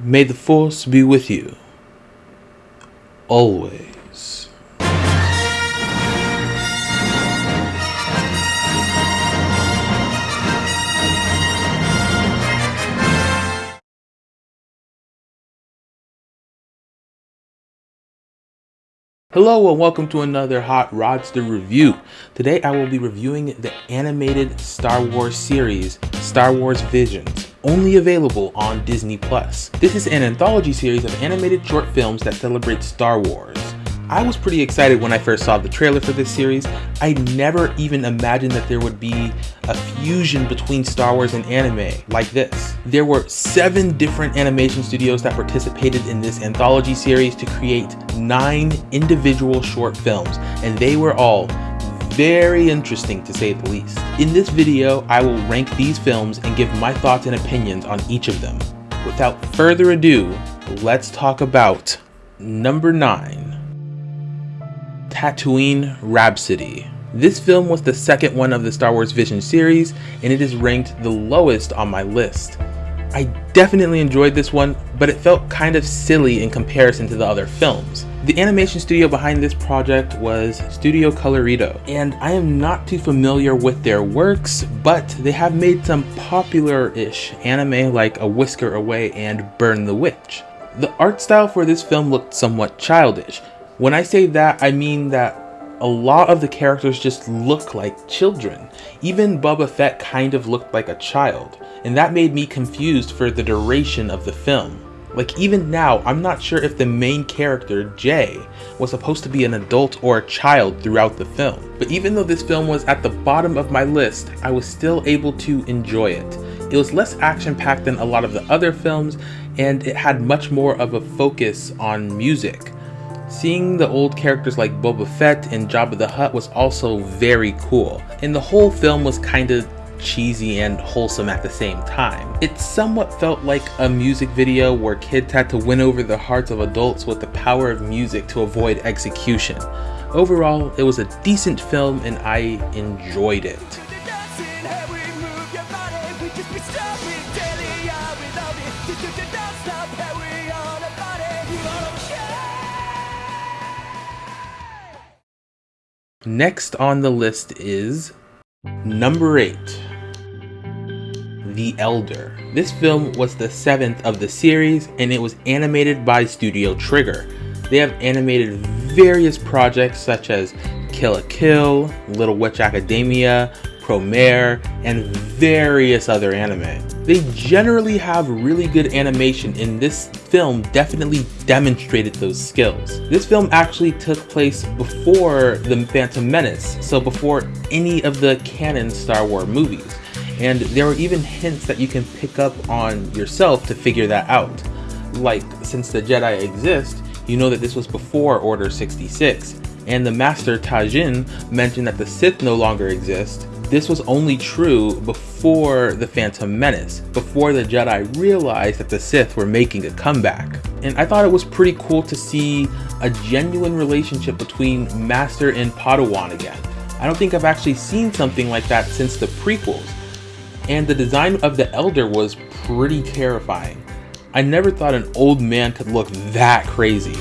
May the force be with you. Always. Hello and welcome to another Hot Rodster review. Today I will be reviewing the animated Star Wars series, Star Wars Visions, only available on Disney+. Plus. This is an anthology series of animated short films that celebrate Star Wars. I was pretty excited when I first saw the trailer for this series. I never even imagined that there would be a fusion between Star Wars and anime like this. There were seven different animation studios that participated in this anthology series to create nine individual short films, and they were all very interesting to say the least. In this video, I will rank these films and give my thoughts and opinions on each of them. Without further ado, let's talk about number 9. Tatooine Rhapsody. This film was the second one of the Star Wars Vision series, and it is ranked the lowest on my list. I definitely enjoyed this one, but it felt kind of silly in comparison to the other films. The animation studio behind this project was Studio Colorido, and I am not too familiar with their works, but they have made some popular-ish anime like A Whisker Away and Burn the Witch. The art style for this film looked somewhat childish, when I say that, I mean that a lot of the characters just look like children. Even Boba Fett kind of looked like a child, and that made me confused for the duration of the film. Like even now, I'm not sure if the main character, Jay, was supposed to be an adult or a child throughout the film. But even though this film was at the bottom of my list, I was still able to enjoy it. It was less action-packed than a lot of the other films, and it had much more of a focus on music. Seeing the old characters like Boba Fett and Jabba the Hutt was also very cool, and the whole film was kinda cheesy and wholesome at the same time. It somewhat felt like a music video where kids had to win over the hearts of adults with the power of music to avoid execution. Overall, it was a decent film and I enjoyed it. Next on the list is number 8 The Elder. This film was the seventh of the series and it was animated by Studio Trigger. They have animated various projects such as Kill la Kill, Little Witch Academia, Promare, and various other anime. They generally have really good animation and this film definitely demonstrated those skills. This film actually took place before The Phantom Menace, so before any of the canon Star Wars movies. And there are even hints that you can pick up on yourself to figure that out. Like, since the Jedi exist, you know that this was before Order 66, and the Master Tajin mentioned that the Sith no longer exist, this was only true before the Phantom Menace, before the Jedi realized that the Sith were making a comeback. And I thought it was pretty cool to see a genuine relationship between Master and Padawan again. I don't think I've actually seen something like that since the prequels. And the design of the Elder was pretty terrifying. I never thought an old man could look that crazy.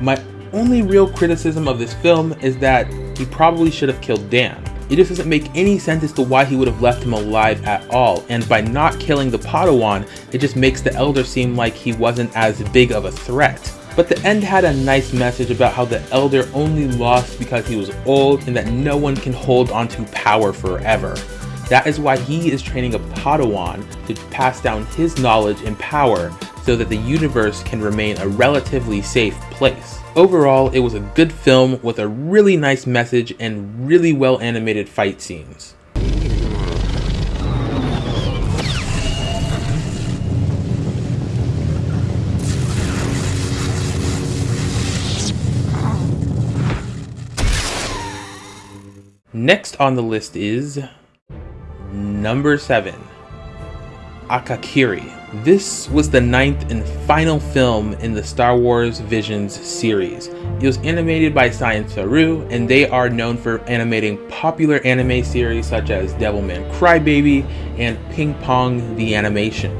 My only real criticism of this film is that he probably should have killed Dan. It just doesn't make any sense as to why he would have left him alive at all, and by not killing the Padawan, it just makes the Elder seem like he wasn't as big of a threat. But the end had a nice message about how the Elder only lost because he was old and that no one can hold onto power forever. That is why he is training a Padawan to pass down his knowledge and power so that the universe can remain a relatively safe place. Overall, it was a good film with a really nice message and really well animated fight scenes. Next on the list is number 7 Akakiri this was the ninth and final film in the Star Wars Visions series. It was animated by Science Saru, and they are known for animating popular anime series such as Devilman Crybaby and Ping Pong the Animation.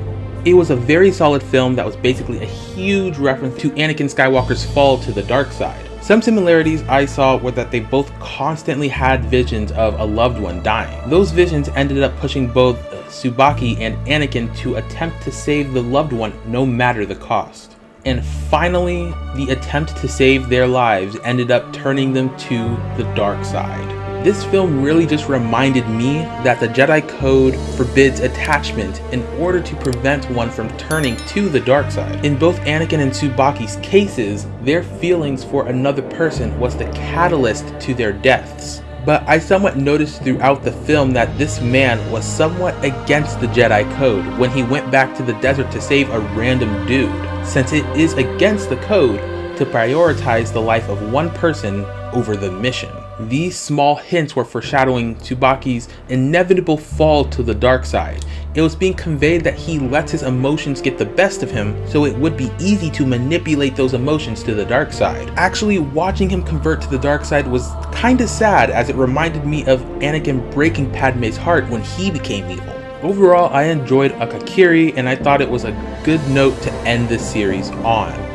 It was a very solid film that was basically a huge reference to Anakin Skywalker's fall to the dark side. Some similarities I saw were that they both constantly had visions of a loved one dying. Those visions ended up pushing both Tsubaki and Anakin to attempt to save the loved one no matter the cost. And finally, the attempt to save their lives ended up turning them to the dark side. This film really just reminded me that the Jedi Code forbids attachment in order to prevent one from turning to the dark side. In both Anakin and Tsubaki's cases, their feelings for another person was the catalyst to their deaths. But I somewhat noticed throughout the film that this man was somewhat against the Jedi Code when he went back to the desert to save a random dude, since it is against the code to prioritize the life of one person over the mission. These small hints were foreshadowing Tsubaki's inevitable fall to the dark side. It was being conveyed that he lets his emotions get the best of him, so it would be easy to manipulate those emotions to the dark side. Actually, watching him convert to the dark side was kinda sad as it reminded me of Anakin breaking Padme's heart when he became evil. Overall, I enjoyed Akakiri and I thought it was a good note to end this series on.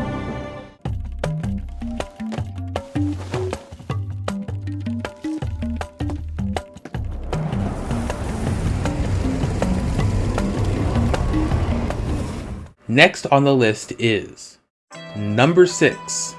Next on the list is number 6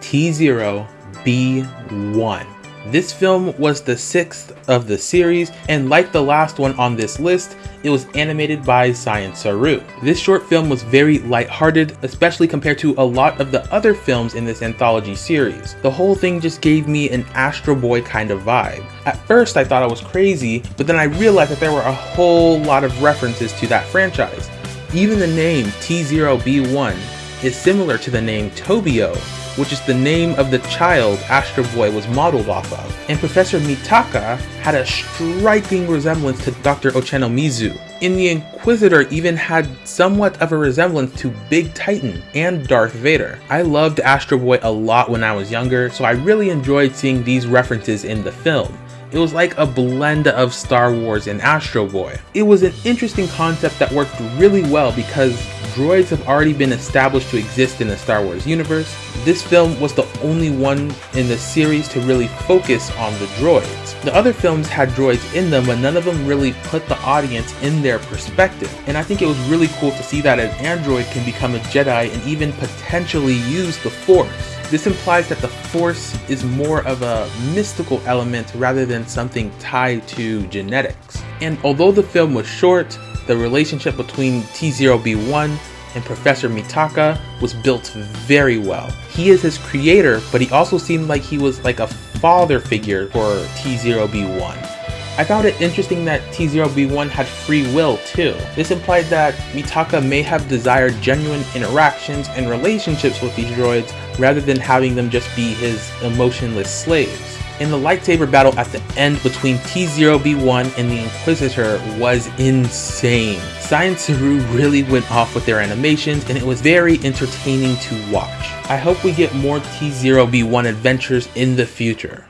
T0B1. This film was the sixth of the series, and like the last one on this list, it was animated by Science Saru. This short film was very lighthearted, especially compared to a lot of the other films in this anthology series. The whole thing just gave me an Astro Boy kind of vibe. At first I thought I was crazy, but then I realized that there were a whole lot of references to that franchise. Even the name T0B1 is similar to the name Tobio, which is the name of the child Astro Boy was modeled off of. And Professor Mitaka had a striking resemblance to Dr. Ochanomizu. And the Inquisitor even had somewhat of a resemblance to Big Titan and Darth Vader. I loved Astro Boy a lot when I was younger, so I really enjoyed seeing these references in the film. It was like a blend of Star Wars and Astro Boy. It was an interesting concept that worked really well because droids have already been established to exist in the Star Wars universe. This film was the only one in the series to really focus on the droids. The other films had droids in them, but none of them really put the audience in their perspective. And I think it was really cool to see that an android can become a Jedi and even potentially use the Force. This implies that the Force is more of a mystical element rather than something tied to genetics. And although the film was short, the relationship between T0B1 and Professor Mitaka was built very well. He is his creator, but he also seemed like he was like a father figure for T0B1. I found it interesting that T0B1 had free will too. This implied that Mitaka may have desired genuine interactions and relationships with these droids rather than having them just be his emotionless slaves. And the lightsaber battle at the end between T0B1 and the Inquisitor was insane. Science Saru really went off with their animations and it was very entertaining to watch. I hope we get more T0B1 adventures in the future.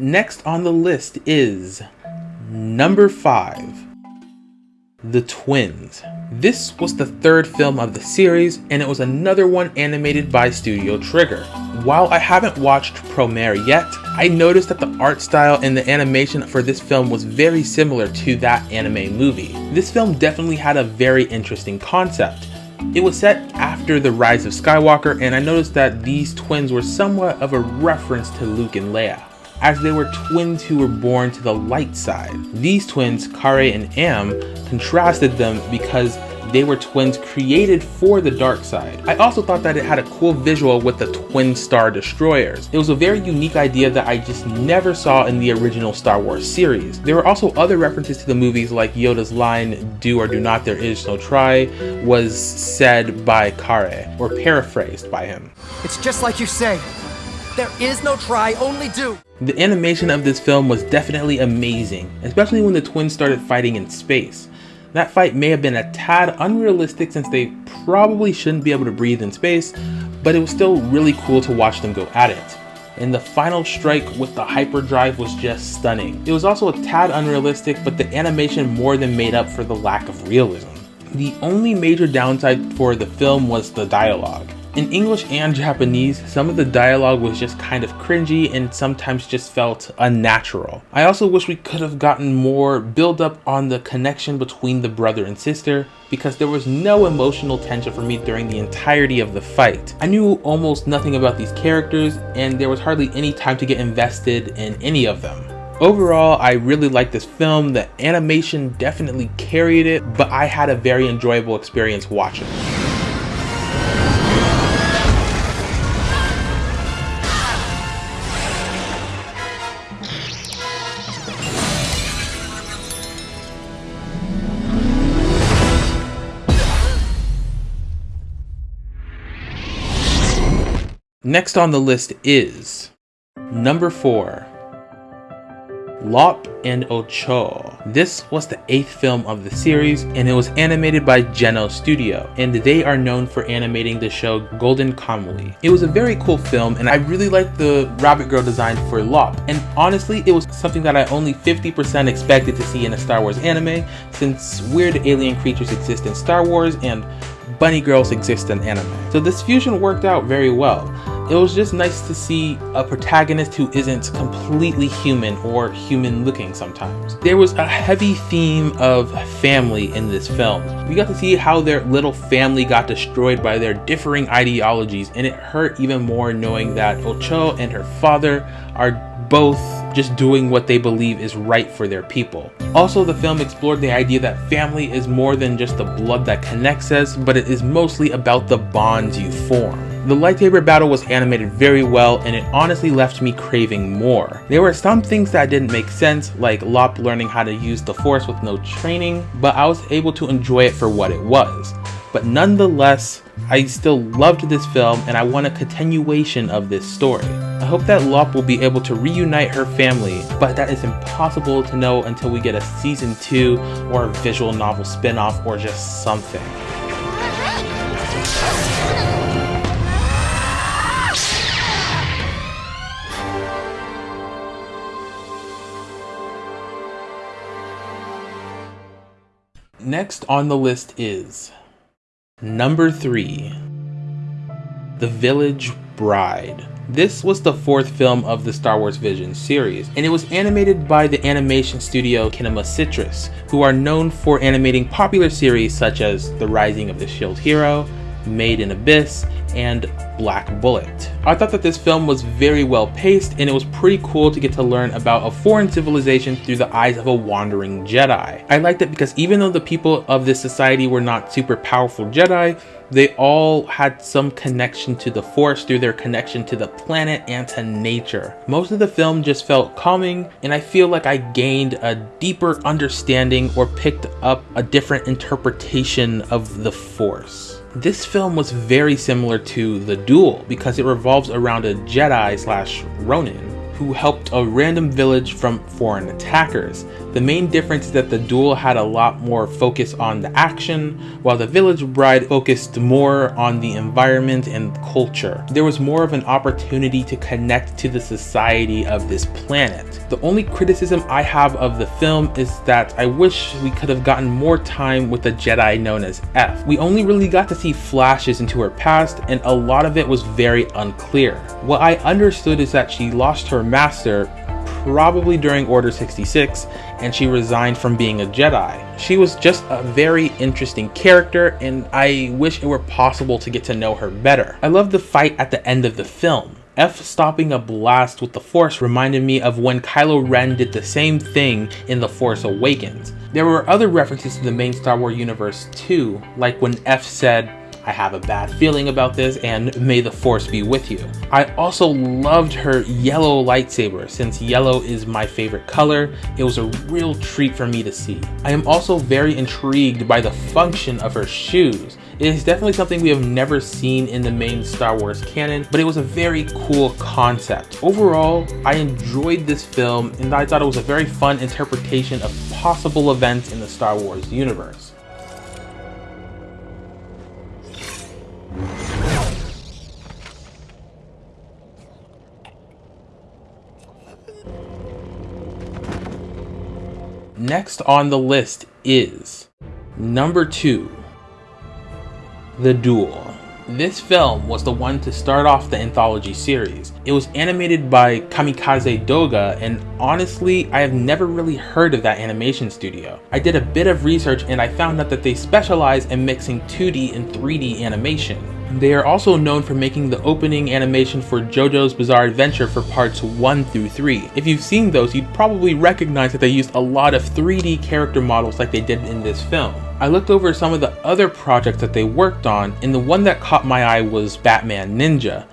Next on the list is number 5 The Twins. This was the third film of the series, and it was another one animated by Studio Trigger. While I haven't watched Promare yet, I noticed that the art style and the animation for this film was very similar to that anime movie. This film definitely had a very interesting concept. It was set after the rise of Skywalker, and I noticed that these twins were somewhat of a reference to Luke and Leia as they were twins who were born to the light side. These twins, Karre and Am, contrasted them because they were twins created for the dark side. I also thought that it had a cool visual with the twin star destroyers. It was a very unique idea that I just never saw in the original Star Wars series. There were also other references to the movies like Yoda's line, do or do not there is no try, was said by Karre, or paraphrased by him. It's just like you say. There is no try, only do. The animation of this film was definitely amazing, especially when the twins started fighting in space. That fight may have been a tad unrealistic since they probably shouldn't be able to breathe in space, but it was still really cool to watch them go at it. And the final strike with the hyperdrive was just stunning. It was also a tad unrealistic, but the animation more than made up for the lack of realism. The only major downside for the film was the dialogue. In English and Japanese, some of the dialogue was just kind of cringy and sometimes just felt unnatural. I also wish we could have gotten more build up on the connection between the brother and sister because there was no emotional tension for me during the entirety of the fight. I knew almost nothing about these characters and there was hardly any time to get invested in any of them. Overall, I really liked this film. The animation definitely carried it, but I had a very enjoyable experience watching. Next on the list is number 4 Lop and Ocho. This was the eighth film of the series and it was animated by Geno Studio and they are known for animating the show Golden Kamuy. It was a very cool film and I really liked the rabbit girl design for Lop and honestly it was something that I only 50% expected to see in a Star Wars anime since weird alien creatures exist in Star Wars and bunny girls exist in anime. So this fusion worked out very well. It was just nice to see a protagonist who isn't completely human or human looking sometimes. There was a heavy theme of family in this film. We got to see how their little family got destroyed by their differing ideologies and it hurt even more knowing that Ocho and her father are both just doing what they believe is right for their people. Also, the film explored the idea that family is more than just the blood that connects us, but it is mostly about the bonds you form. The lightsaber battle was animated very well and it honestly left me craving more. There were some things that didn't make sense, like Lop learning how to use the force with no training, but I was able to enjoy it for what it was. But nonetheless, I still loved this film and I want a continuation of this story. I hope that Lop will be able to reunite her family, but that is impossible to know until we get a season 2 or a visual novel spin-off or just something. Next on the list is number 3 The Village Bride. This was the fourth film of the Star Wars Vision series, and it was animated by the animation studio Kinema Citrus, who are known for animating popular series such as The Rising of the Shield Hero, Made in Abyss, and Black Bullet. I thought that this film was very well paced and it was pretty cool to get to learn about a foreign civilization through the eyes of a wandering Jedi. I liked it because even though the people of this society were not super powerful Jedi, they all had some connection to the force through their connection to the planet and to nature. Most of the film just felt calming and I feel like I gained a deeper understanding or picked up a different interpretation of the force. This film was very similar to The Duel because it revolves around a Jedi slash Ronin who helped a random village from foreign attackers. The main difference is that the duel had a lot more focus on the action, while the village bride focused more on the environment and culture. There was more of an opportunity to connect to the society of this planet. The only criticism I have of the film is that I wish we could have gotten more time with the Jedi known as F. We only really got to see flashes into her past and a lot of it was very unclear. What I understood is that she lost her master probably during Order 66 and she resigned from being a Jedi. She was just a very interesting character and I wish it were possible to get to know her better. I love the fight at the end of the film. F stopping a blast with the Force reminded me of when Kylo Ren did the same thing in The Force Awakens. There were other references to the main Star Wars universe too, like when F said, I have a bad feeling about this and may the force be with you. I also loved her yellow lightsaber since yellow is my favorite color. It was a real treat for me to see. I am also very intrigued by the function of her shoes. It is definitely something we have never seen in the main Star Wars canon, but it was a very cool concept. Overall, I enjoyed this film and I thought it was a very fun interpretation of possible events in the Star Wars universe. Next on the list is number two, The Duel. This film was the one to start off the anthology series. It was animated by Kamikaze Doga and honestly, I have never really heard of that animation studio. I did a bit of research and I found out that they specialize in mixing 2D and 3D animation. They are also known for making the opening animation for JoJo's Bizarre Adventure for parts 1 through 3. If you've seen those, you'd probably recognize that they used a lot of 3D character models like they did in this film. I looked over some of the other projects that they worked on, and the one that caught my eye was Batman Ninja.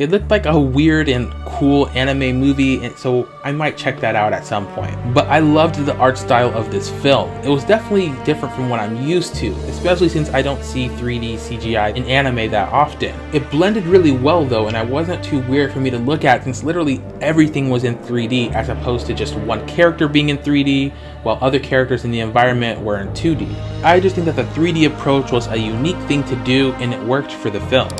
It looked like a weird and cool anime movie, and so I might check that out at some point. But I loved the art style of this film. It was definitely different from what I'm used to, especially since I don't see 3D CGI in anime that often. It blended really well though, and I wasn't too weird for me to look at since literally everything was in 3D as opposed to just one character being in 3D while other characters in the environment were in 2D. I just think that the 3D approach was a unique thing to do and it worked for the film.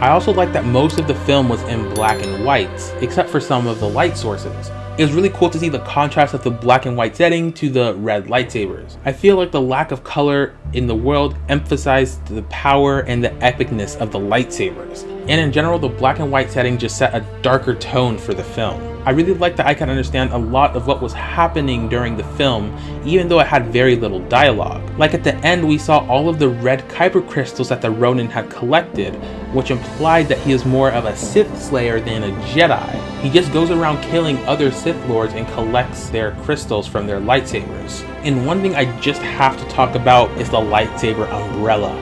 I also like that most of the film was in black and white, except for some of the light sources. It was really cool to see the contrast of the black and white setting to the red lightsabers. I feel like the lack of color in the world emphasized the power and the epicness of the lightsabers. And in general, the black and white setting just set a darker tone for the film. I really liked that I could understand a lot of what was happening during the film, even though it had very little dialogue. Like at the end, we saw all of the red Kyber crystals that the Ronin had collected, which implied that he is more of a Sith Slayer than a Jedi. He just goes around killing other Sith Lords and collects their crystals from their lightsabers. And one thing I just have to talk about is the lightsaber umbrella.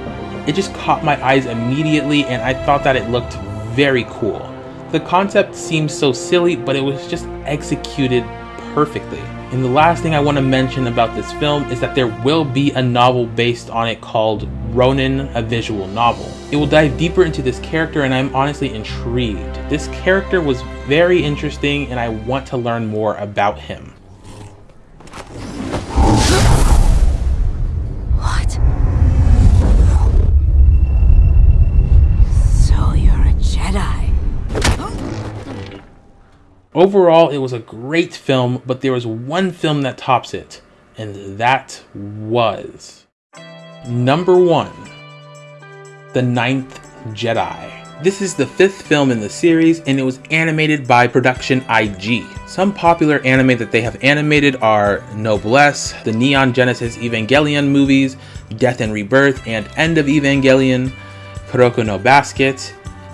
It just caught my eyes immediately and I thought that it looked very cool. The concept seems so silly, but it was just executed perfectly. And the last thing I want to mention about this film is that there will be a novel based on it called Ronin, a visual novel. It will dive deeper into this character and I'm honestly intrigued. This character was very interesting and I want to learn more about him. Overall, it was a great film, but there was one film that tops it, and that was number one, The Ninth Jedi. This is the fifth film in the series, and it was animated by Production IG. Some popular anime that they have animated are Noblesse, the Neon Genesis Evangelion movies, Death and Rebirth, and End of Evangelion, Kuroko no Basket,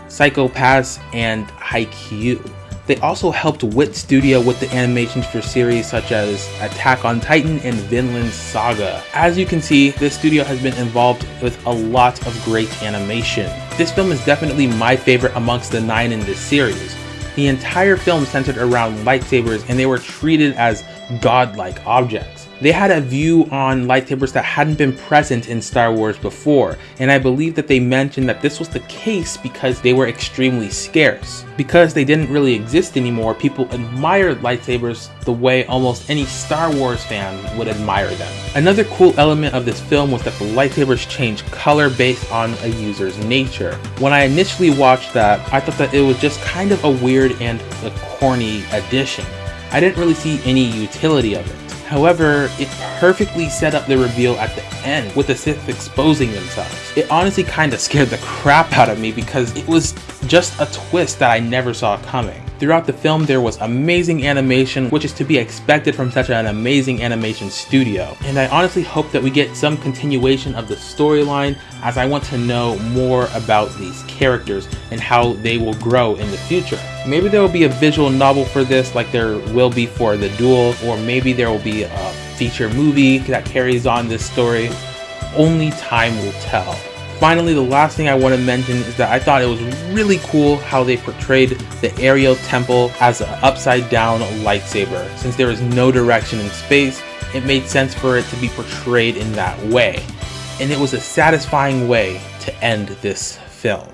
Psycho-Pass, and Haikyuu. They also helped Wit Studio with the animations for series such as Attack on Titan and Vinland Saga. As you can see, this studio has been involved with a lot of great animation. This film is definitely my favorite amongst the nine in this series. The entire film centered around lightsabers and they were treated as godlike objects. They had a view on lightsabers that hadn't been present in Star Wars before, and I believe that they mentioned that this was the case because they were extremely scarce. Because they didn't really exist anymore, people admired lightsabers the way almost any Star Wars fan would admire them. Another cool element of this film was that the lightsabers change color based on a user's nature. When I initially watched that, I thought that it was just kind of a weird and a corny addition. I didn't really see any utility of it. However, it perfectly set up the reveal at the end with the Sith exposing themselves. It honestly kinda scared the crap out of me because it was just a twist that I never saw coming. Throughout the film, there was amazing animation, which is to be expected from such an amazing animation studio. And I honestly hope that we get some continuation of the storyline as I want to know more about these characters and how they will grow in the future. Maybe there will be a visual novel for this like there will be for The Duel, or maybe there will be a feature movie that carries on this story. Only time will tell. Finally, the last thing I want to mention is that I thought it was really cool how they portrayed the Aerial Temple as an upside down lightsaber. Since there is no direction in space, it made sense for it to be portrayed in that way. And it was a satisfying way to end this film.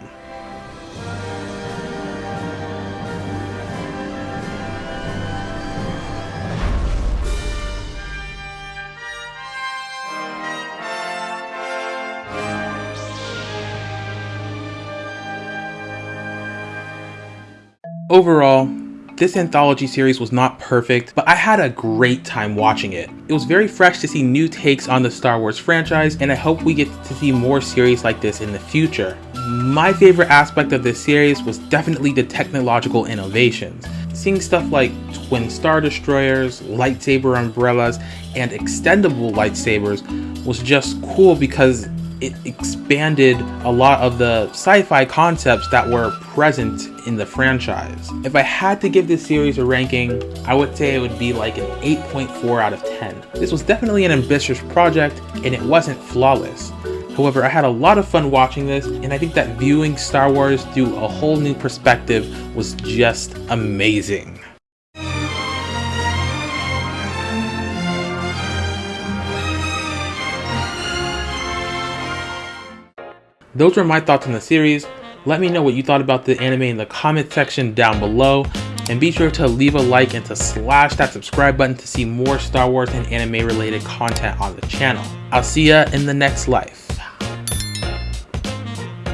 Overall, this anthology series was not perfect, but I had a great time watching it. It was very fresh to see new takes on the Star Wars franchise, and I hope we get to see more series like this in the future. My favorite aspect of this series was definitely the technological innovations. Seeing stuff like twin star destroyers, lightsaber umbrellas, and extendable lightsabers was just cool because it expanded a lot of the sci-fi concepts that were present in the franchise. If I had to give this series a ranking, I would say it would be like an 8.4 out of 10. This was definitely an ambitious project and it wasn't flawless. However, I had a lot of fun watching this and I think that viewing Star Wars through a whole new perspective was just amazing. Those were my thoughts on the series. Let me know what you thought about the anime in the comment section down below. And be sure to leave a like and to slash that subscribe button to see more Star Wars and anime related content on the channel. I'll see ya in the next life.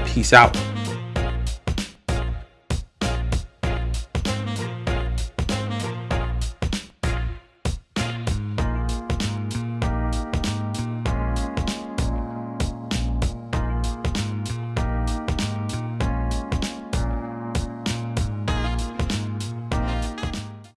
Peace out.